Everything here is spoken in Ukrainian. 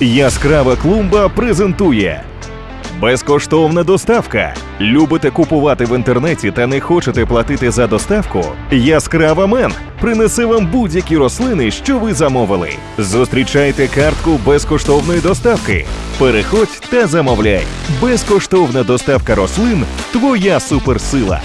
Яскрава клумба презентує безкоштовна доставка. Любите купувати в інтернеті та не хочете платити за доставку? Яскрава мен принесе вам будь-які рослини, що ви замовили. Зустрічайте картку безкоштовної доставки. Переходь та замовляй. Безкоштовна доставка рослин твоя суперсила.